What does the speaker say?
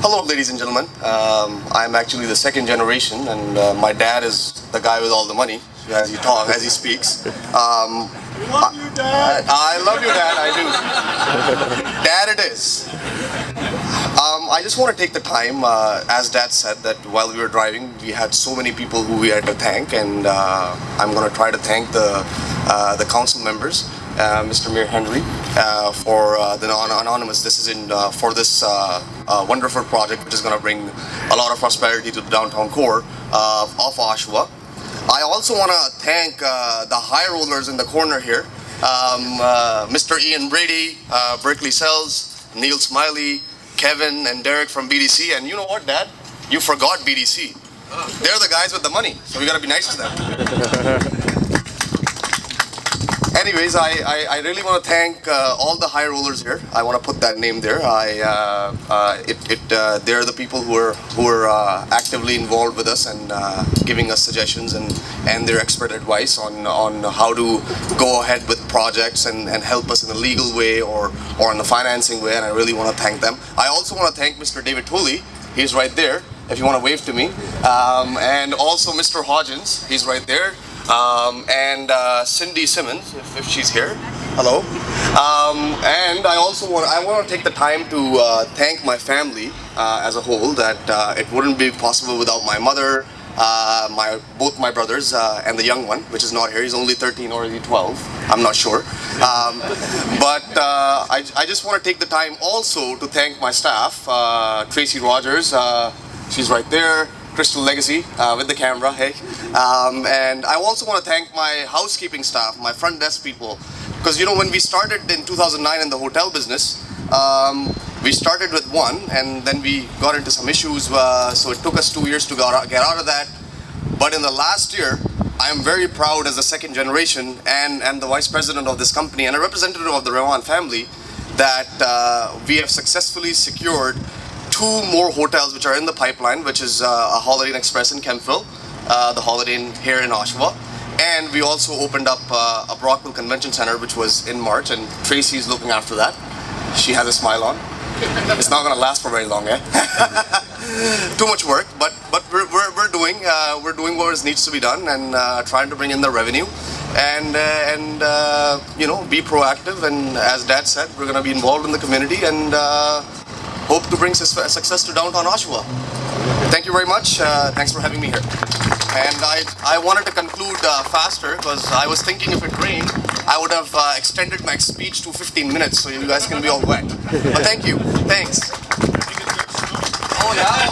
Hello, ladies and gentlemen. Um, I'm actually the second generation, and uh, my dad is the guy with all the money as he talks, as he speaks. Um, Love you, Dad. I love you, Dad. I do. Dad, it is. Um, I just want to take the time, uh, as Dad said, that while we were driving, we had so many people who we had to thank, and uh, I'm going to try to thank the uh, the council members, Mr. Mayor Henry, uh, for uh, the non anonymous decision uh, for this uh, uh, wonderful project, which is going to bring a lot of prosperity to the downtown core uh, of Oshawa. I also want to thank uh, the high rollers in the corner here, um, uh, Mr. Ian Brady, uh, Berkeley Sells, Neil Smiley, Kevin, and Derek from BDC. And you know what, Dad? You forgot BDC. They're the guys with the money, so we gotta be nice to them. Anyways, I, I, I really want to thank uh, all the high rollers here. I want to put that name there. I uh, uh, it, it uh, they're the people who are who are uh, actively involved with us and uh, giving us suggestions and and their expert advice on on how to go ahead with projects and, and help us in a legal way or or in the financing way. And I really want to thank them. I also want to thank Mr. David Tooley. He's right there. If you want to wave to me, um, and also Mr. Hodgins. He's right there um, and uh, Cindy Simmons, if, if she's here. Hello. Um, and I also want I want to take the time to uh, thank my family uh, as a whole. That uh, it wouldn't be possible without my mother, uh, my both my brothers, uh, and the young one, which is not here. He's only 13 or is he 12? I'm not sure. Um, but uh, I, I just want to take the time also to thank my staff, uh, Tracy Rogers. She's right there. Crystal Legacy uh, with the camera, hey. Um, and I also want to thank my housekeeping staff, my front desk people. Because you know, when we started in 2009 in the hotel business, um, we started with one and then we got into some issues. Uh, so it took us two years to get out, of that. But in the last year, I am very proud as a second generation and, and the vice president of this company and a representative of the Rewan family that uh, we have successfully secured two more hotels which are in the pipeline, which is uh, a Holiday Inn Express in Kemptville, uh, the Holiday Inn here in Oshawa. And we also opened up uh, a Brockville Convention Center, which was in March, and Tracy's looking after that. She has a smile on. It's not going to last for very long, eh? Too much work, but but we're, we're, we're doing uh, we're doing what needs to be done and uh, trying to bring in the revenue and uh, and uh, you know be proactive and as Dad said, we're going to be involved in the community and hope to bring success to downtown Oshawa. Thank you very much. Uh, thanks for having me here. And I, I wanted to conclude uh, faster because I was thinking if it rained, I would have uh, extended my speech to 15 minutes so you guys can be all wet. But thank you. Thanks. Oh, yeah.